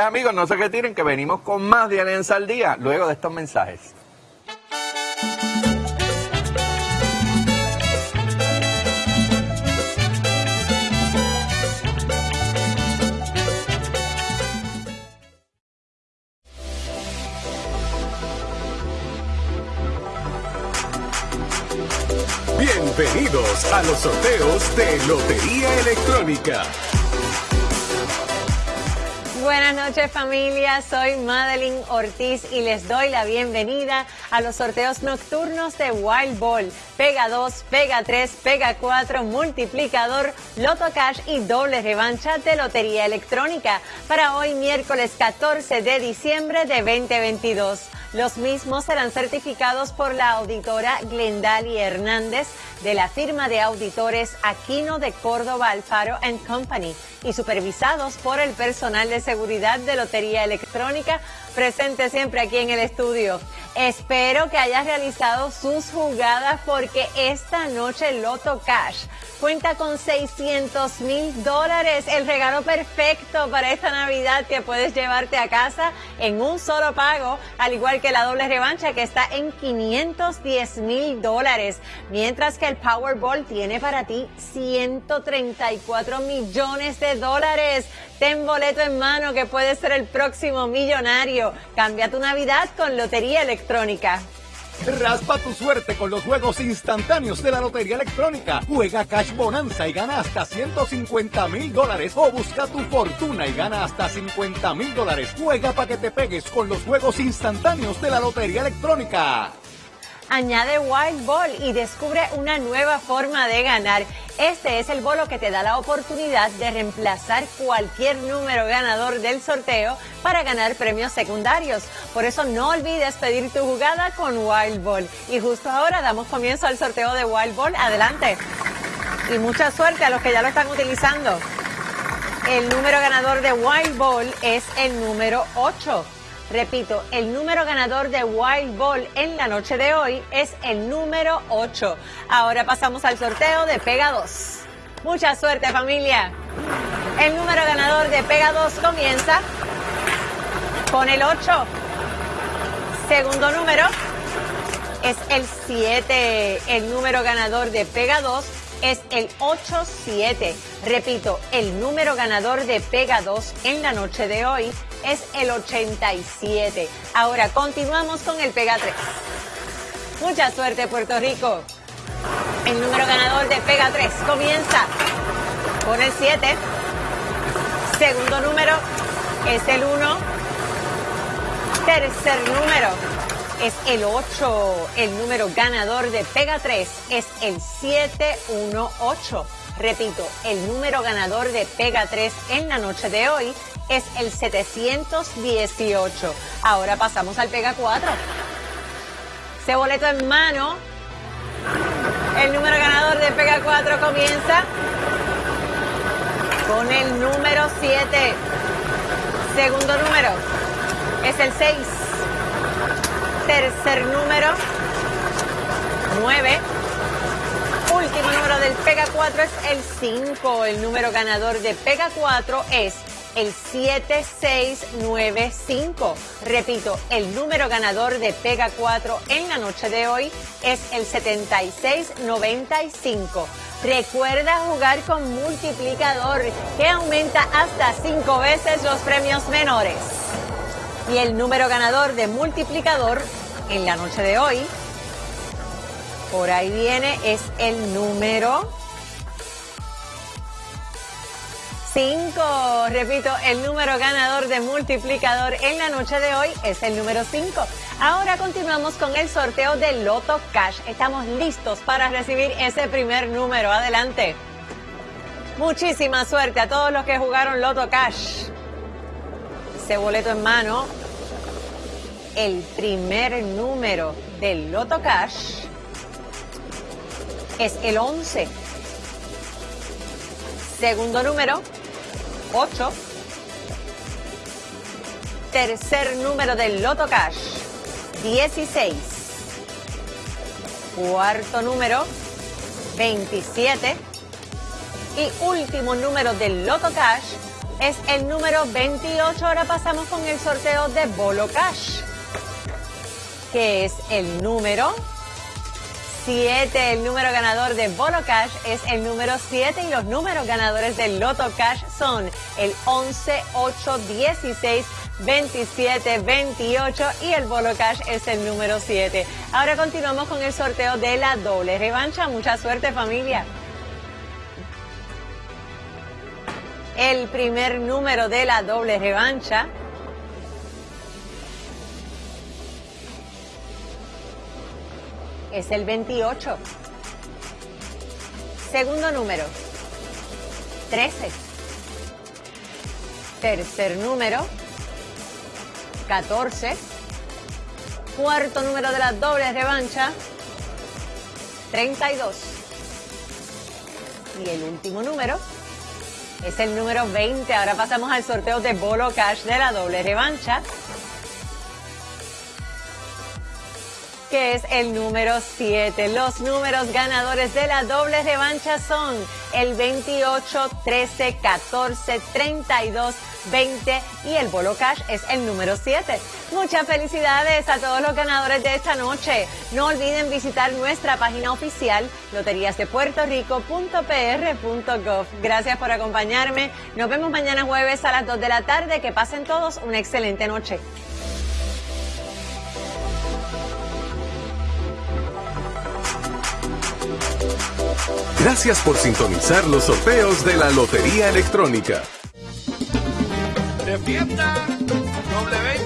Amigos, no se retiren que venimos con más de Alianza al Día luego de estos mensajes. Bienvenidos a los sorteos de Lotería Electrónica. Buenas noches familia, soy Madeline Ortiz y les doy la bienvenida a los sorteos nocturnos de Wild Ball, Pega 2, Pega 3, Pega 4, Multiplicador, Loto Cash y doble revancha de Lotería Electrónica para hoy miércoles 14 de diciembre de 2022. Los mismos serán certificados por la auditora Glendali Hernández de la firma de auditores Aquino de Córdoba Alfaro Company y supervisados por el personal de seguridad de Lotería Electrónica presente siempre aquí en el estudio. Espero que hayas realizado sus jugadas porque esta noche Loto Cash cuenta con 600 mil dólares, el regalo perfecto para esta Navidad que puedes llevarte a casa en un solo pago, al igual que la doble revancha que está en 510 mil dólares, mientras que el Powerball tiene para ti 134 millones de dólares. Ten boleto en mano que puede ser el próximo millonario. Cambia tu Navidad con Lotería Electrónica. Raspa tu suerte con los juegos instantáneos de la Lotería Electrónica. Juega Cash Bonanza y gana hasta 150 mil dólares. O busca tu fortuna y gana hasta 50 mil dólares. Juega para que te pegues con los juegos instantáneos de la Lotería Electrónica. Añade Wild Ball y descubre una nueva forma de ganar. Este es el bolo que te da la oportunidad de reemplazar cualquier número ganador del sorteo para ganar premios secundarios. Por eso no olvides pedir tu jugada con Wild Ball. Y justo ahora damos comienzo al sorteo de Wild Ball. Adelante. Y mucha suerte a los que ya lo están utilizando. El número ganador de Wild Ball es el número 8. Repito, el número ganador de Wild Ball en la noche de hoy es el número 8. Ahora pasamos al sorteo de Pega 2. Mucha suerte familia. El número ganador de Pega 2 comienza con el 8. Segundo número es el 7. El número ganador de Pega 2 es el 8-7. Repito, el número ganador de Pega 2 en la noche de hoy es el 87. Ahora continuamos con el Pega 3. Mucha suerte Puerto Rico. El número ganador de Pega 3 comienza con el 7. Segundo número es el 1. Tercer número es el 8. El número ganador de Pega 3 es el 718. Repito, el número ganador de Pega 3 en la noche de hoy es el 718. Ahora pasamos al Pega 4. Ese boleto en mano. El número ganador de Pega 4 comienza con el número 7. Segundo número es el 6. Tercer número 9. Último número del Pega 4 es el 5. El número ganador de Pega 4 es el 7695. Repito, el número ganador de Pega 4 en la noche de hoy es el 7695. Recuerda jugar con multiplicador que aumenta hasta 5 veces los premios menores. Y el número ganador de multiplicador en la noche de hoy, por ahí viene, es el número 5. Repito, el número ganador de multiplicador en la noche de hoy es el número 5. Ahora continuamos con el sorteo de Loto Cash. Estamos listos para recibir ese primer número. Adelante. Muchísima suerte a todos los que jugaron Loto Cash. Ese boleto en mano. El primer número del Loto Cash es el 11. Segundo número 8. Tercer número del Loto Cash, 16. Cuarto número, 27. Y último número del Loto Cash, es el número 28. Ahora pasamos con el sorteo de Bolo Cash, que es el número 7. El número ganador de Bolo Cash es el número 7 y los números ganadores del Loto Cash son el 11, 8, 16, 27, 28 y el Bolo Cash es el número 7. Ahora continuamos con el sorteo de la doble revancha. Mucha suerte familia. El primer número de la doble revancha es el 28. Segundo número, 13. Tercer número, 14. Cuarto número de la doble revancha, 32. Y el último número es el número 20. Ahora pasamos al sorteo de Bolo Cash de la doble revancha. Que es el número 7. Los números ganadores de la doble revancha son el 28, 13, 14, 32, 20 y el Bolo Cash es el número 7. Muchas felicidades a todos los ganadores de esta noche. No olviden visitar nuestra página oficial loteriasdepuertorico.pr.gov. Gracias por acompañarme. Nos vemos mañana jueves a las 2 de la tarde. Que pasen todos una excelente noche. Gracias por sintonizar los sorteos de la Lotería Electrónica. De WIPR